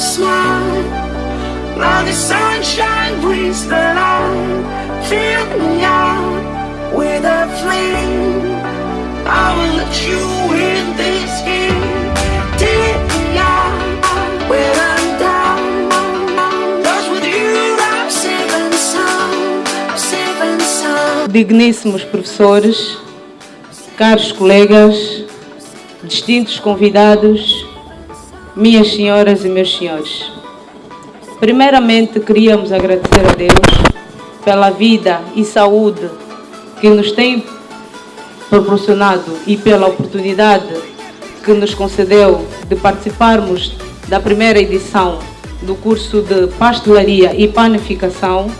smile. Now the sunshine brings the light. Fill me out with a flame. I will let you in this game. Digníssimos professores, caros colegas, distintos convidados, minhas senhoras e meus senhores. Primeiramente, queríamos agradecer a Deus pela vida e saúde que nos tem proporcionado e pela oportunidade que nos concedeu de participarmos da primeira edição do curso de Pastelaria e Panificação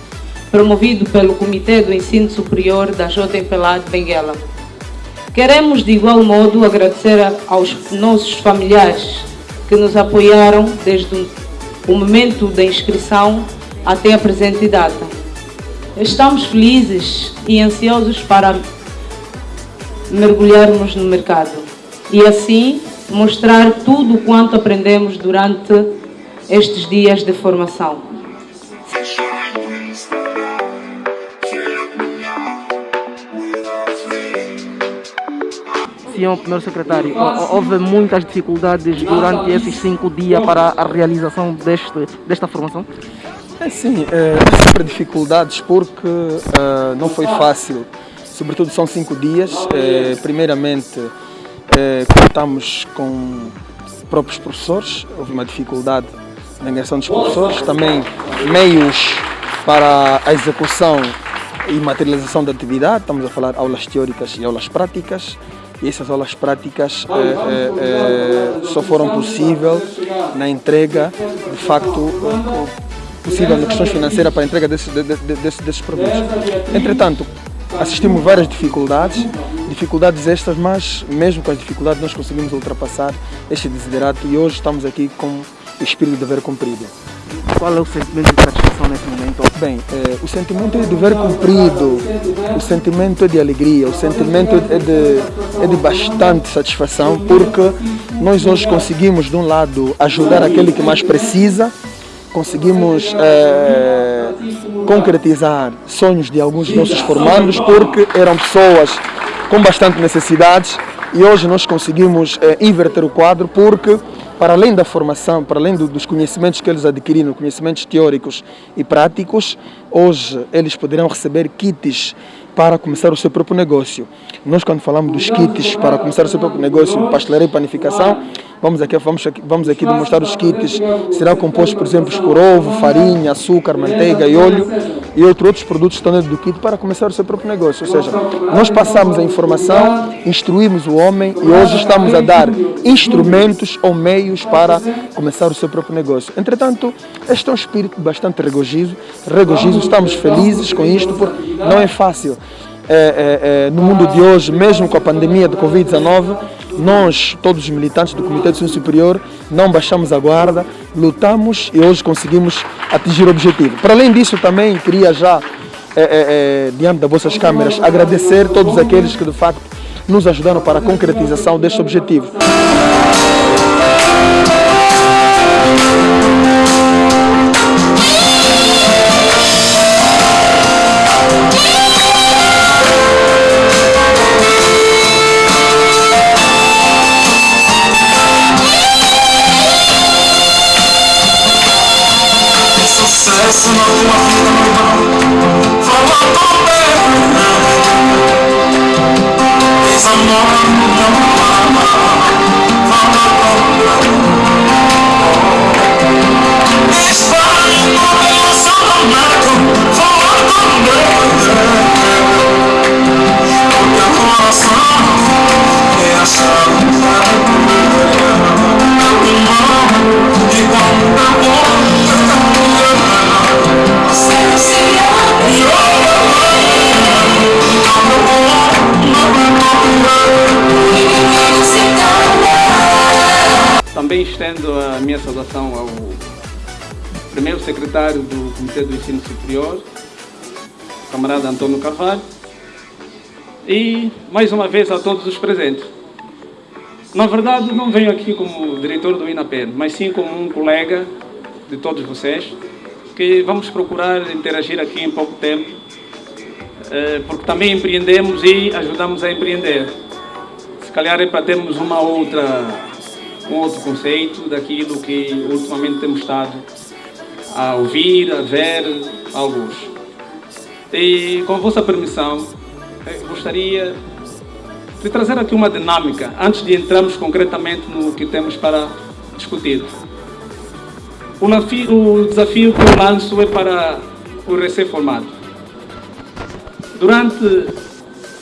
promovido pelo Comitê do Ensino Superior da JPLA de Benguela. Queremos, de igual modo, agradecer aos nossos familiares que nos apoiaram desde o- momento da inscrição até a presente data. Estamos felizes e ansiosos para mergulharmos no mercado e, assim, mostrar tudo o quanto aprendemos durante estes dias de formação. Senhor primeiro secretário, hou- houve muitas dificuldades durante esses cinco dias para a realização deste, desta formação? É sim, é, sempre dificuldades porque é, não foi fácil. Sobretudo são cinco dias. É, primeiramente, é, contamos com próprios professores, houve uma dificuldade na ingressão dos professores, também meios para a execução e materialização da atividade, estamos a falar aulas teóricas e aulas práticas. E essas aulas práticas é, é, só foram possível na entrega, de facto, possível na questões financeiras para a entrega desses, de- de- desses, produtos. Entretanto, assistimos várias dificuldades, dificuldades estas, mas mesmo com as dificuldades nós conseguimos ultrapassar este desiderato e hoje estamos aqui com o espírito de dever cumprido. Qual é o sentimento de satisfação nesse momento? Bem, eh, o sentimento é de dever cumprido, o sentimento é de alegria, o sentimento é de, é de bastante satisfação, porque nós hoje conseguimos, de um lado, ajudar aquele que mais precisa, conseguimos eh, concretizar sonhos de alguns dos nossos formandos, porque eram pessoas com bastante necessidades e hoje nós conseguimos eh, inverter o quadro, porque para além da formação, para além do- dos conhecimentos que eles adquiriram, conhecimentos teóricos e práticos, hoje eles poderão receber kits para começar o seu próprio negócio. Nós, quando falamos dos kits para começar o seu próprio negócio pastelaria e panificação, vamos aqui, vamos aqui, vamos aqui demonstrar os kits. Será composto, por exemplo, por ovo, farinha, açúcar, manteiga e óleo e outros produtos dentro do kit para começar o seu próprio negócio. Ou seja, nós passamos a informação, instruímos o homem e hoje estamos a dar instrumentos ou meios para começar o seu próprio negócio. Entretanto, este é um espírito bastante regozijo, regozijo estamos felizes com isto, porque não é fácil. É, é, é, no mundo de hoje, mesmo com a pandemia do Covid-19, nós, todos os militantes do Comitê de Ensino Superior, não baixamos a guarda, lutamos e hoje conseguimos atingir o objetivo. Para além disso, também queria já, é, é, diante das vossas câmeras, agradecer todos aqueles que de facto nos ajudaram para a concretização deste objetivo. Esse amor estendo a minha saudação ao primeiro secretário do Comitê do Ensino Superior, camarada Antônio Carvalho, e mais uma vez a todos os presentes. Na verdade, não venho aqui como diretor do INAPEN, mas sim como um colega de todos vocês, que vamos procurar interagir aqui em pouco tempo, eh, porque também empreendemos e ajudamos a empreender. Se calhar é para termos uma outra, um outro conceito daquilo que ultimamente temos estado a ouvir, a ver alguns. E com a vossa permissão, eh, gostaria de trazer aqui uma dinâmica, antes de entrarmos concretamente no que temos para discutir. O desafio que eu lanço é para o recém-formado. Durante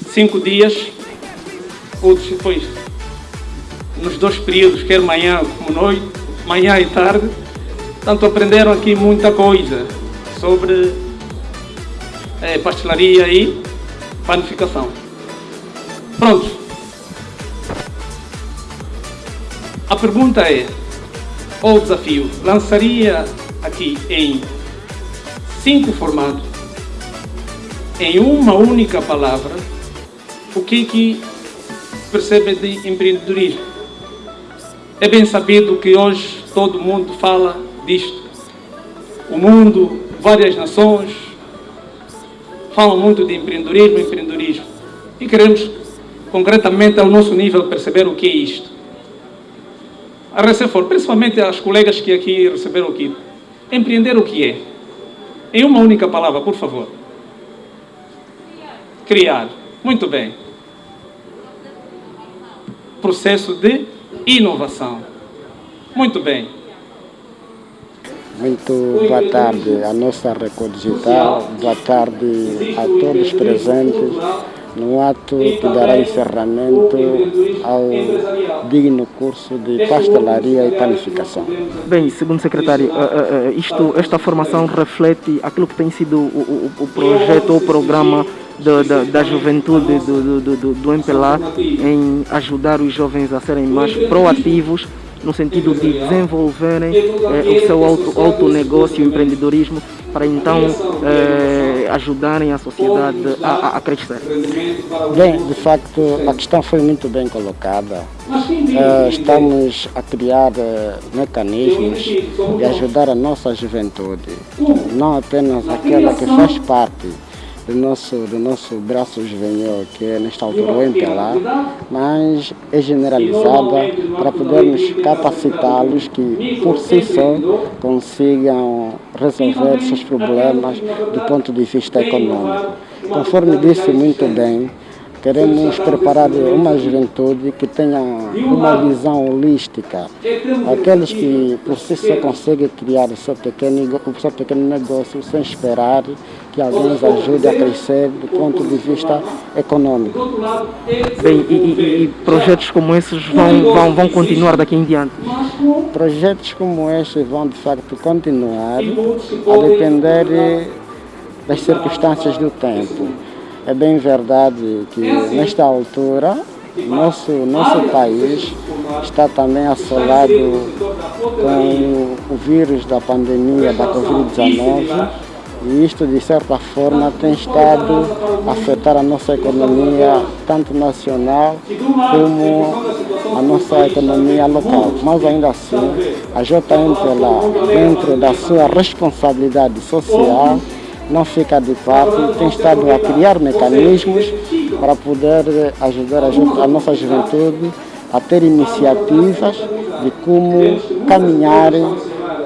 cinco dias, ou depois, nos dois períodos, quer manhã como noite, manhã e tarde, tanto aprenderam aqui muita coisa sobre é, pastelaria e panificação. Pronto. A pergunta é, ou desafio, lançaria aqui em cinco formatos, em uma única palavra, o que que percebe de empreendedorismo. É bem sabido que hoje todo mundo fala disto. O mundo, várias nações, falam muito de empreendedorismo, empreendedorismo. E queremos, concretamente, ao nosso nível, perceber o que é isto. A Recefor, principalmente as colegas que aqui receberam aqui, empreender o que é? Em uma única palavra, por favor. Criar. Muito bem. Processo de inovação. Muito bem. Muito boa tarde à nossa Record Digital, boa tarde a todos presentes no ato que dará encerramento ao digno curso de pastelaria e panificação. Bem, segundo secretário, eh, eh, isto, esta formação reflete aquilo que tem sido o, o, o projeto ou o programa da, da, da, juventude do, do, do, do MPLA em ajudar os jovens a serem mais proativos no sentido de desenvolverem eh, o seu auto, autonegócio, empreendedorismo, para então eh, ajudarem a sociedade a, a, crescer? Bem, de facto, a questão foi muito bem colocada. Uh, estamos a criar mecanismos de ajudar a nossa juventude, não apenas aquela que faz parte do nosso, do nosso braço juvenil, que é nesta altura o MPLA, mas é generalizada para podermos capacitá-los que por si só consigam resolver seus problemas do ponto de vista econômico. Conforme disse muito bem, Queremos preparar uma juventude que tenha uma visão holística. Aqueles que por si só conseguem criar o seu pequeno, o seu pequeno negócio sem esperar que alguém os ajude a crescer do ponto de vista econômico. Bem, e, e, e projetos como esses vão, vão, vão continuar daqui em diante? Projetos como estes vão de facto continuar a depender das circunstâncias do tempo. É bem verdade que nesta altura nosso, nosso país está também assolado com o vírus da pandemia da Covid-19 e isto de certa forma tem estado a afetar a nossa economia tanto nacional como a nossa economia local. Mas ainda assim, a JMPLA, dentro da sua responsabilidade social, não fica de parte, tem estado a criar mecanismos para poder ajudar a, nossa juventude a ter iniciativas de como caminhar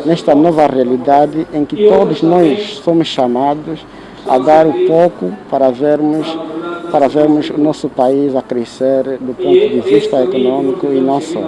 nesta nova realidade em que todos nós somos chamados a dar um pouco para vermos para vermos o nosso país a crescer do ponto de vista econômico e não só.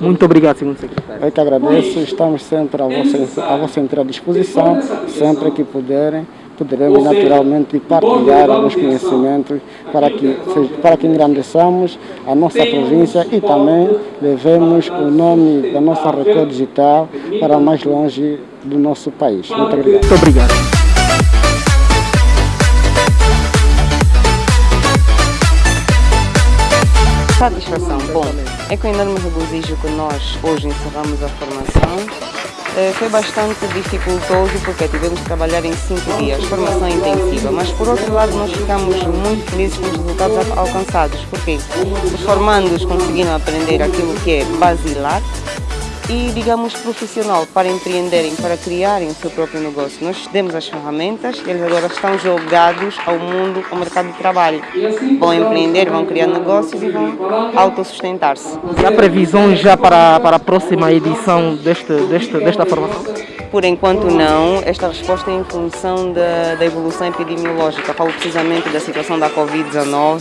Muito obrigado, senhor secretário. Eu que agradeço, estamos sempre à vossa, à vossa inteira disposição, sempre que puderem poderemos naturalmente partilhar alguns conhecimentos para que, para que engrandeçamos a nossa província e também levemos o nome da nossa Record Digital para mais longe do nosso país. Muito obrigado. Muito obrigado. Satisfação. Bom, é com enorme regozijo que nós hoje encerramos a formação foi bastante dificultoso porque tivemos que trabalhar em cinco dias, formação intensiva, mas por outro lado nós ficamos muito felizes com os resultados alcançados, porque os formandos conseguiram aprender aquilo que é basilar e, digamos, profissional para empreenderem, para criarem o seu próprio negócio. Nós demos as ferramentas, eles agora estão jogados ao mundo, ao mercado de trabalho. Vão empreender, vão criar negócios e vão autossustentar-se. Há previsões já para, para a próxima edição deste, deste, desta formação? Por enquanto não, esta resposta é em função da, da evolução epidemiológica, falo precisamente da situação da Covid-19.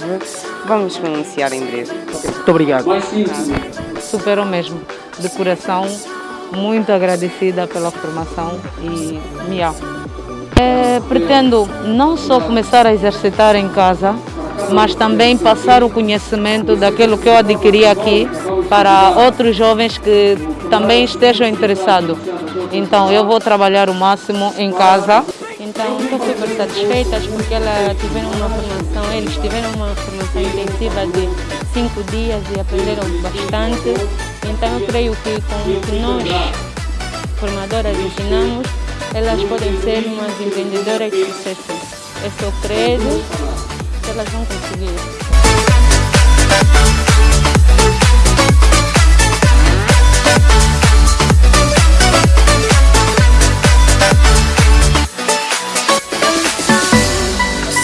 Vamos pronunciar em breve. Muito obrigado. Superou mesmo, de coração, muito agradecida pela formação e miau. É, pretendo não só começar a exercitar em casa, mas também passar o conhecimento daquilo que eu adquiri aqui para outros jovens que também estejam interessados. Então eu vou trabalhar o máximo em casa. Então estou super satisfeita porque ela tiveram uma formação, eles tiveram uma formação intensiva de cinco dias e aprenderam bastante. Então eu creio que com o que nós formadoras ensinamos, elas podem ser umas empreendedoras de sucesso. Esse é o credo que elas vão conseguir.